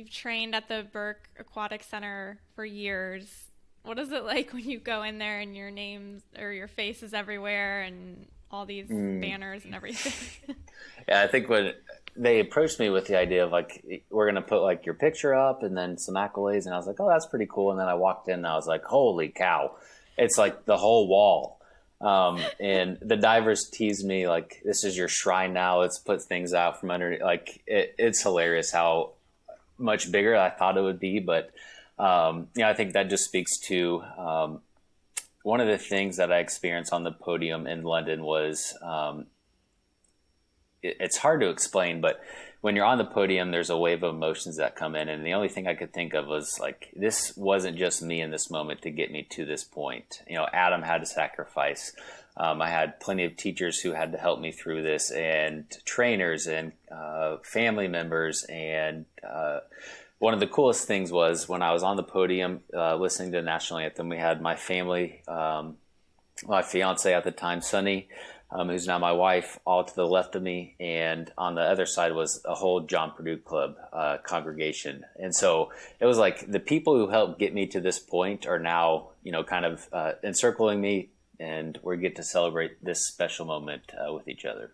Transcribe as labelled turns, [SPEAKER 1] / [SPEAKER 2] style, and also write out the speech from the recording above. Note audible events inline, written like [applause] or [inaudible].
[SPEAKER 1] you've trained at the Burke Aquatic Center for years. What is it like [laughs] when you go in there and your names or your face is everywhere and all these mm. banners and everything? [laughs]
[SPEAKER 2] yeah, I think when they approached me with the idea of like we're gonna put like your picture up and then some accolades, and I was like, oh, that's pretty cool. And then I walked in and I was like, holy cow, it's like the whole wall. Um, [laughs] and the divers tease me like, "This is your shrine now. Let's put things out from under." Like, it, it's hilarious how much bigger than I thought it would be, but um, I think that just speaks to um, one of the things that I experienced on the podium in London was um, it's hard to explain, but when you're on the podium, there's a wave of emotions that come in, and the only thing I could think of was like this wasn't just me in this moment to get me to this point. You know, Adam had to sacrifice. Um, I had plenty of teachers who had to help me through this, and trainers and uh, family members. And uh, one of the coolest things was when I was on the podium uh, listening to the national anthem. We had my family, um, my fiance at the time, Sonnie um, who's now my wife, all to the left of me, and on the other side was a whole John Purdue Club uh, congregation. And so it was like the people who helped get me to this point are now, you know, kind of uh, encircling me, and we get to celebrate this special moment uh, with each other.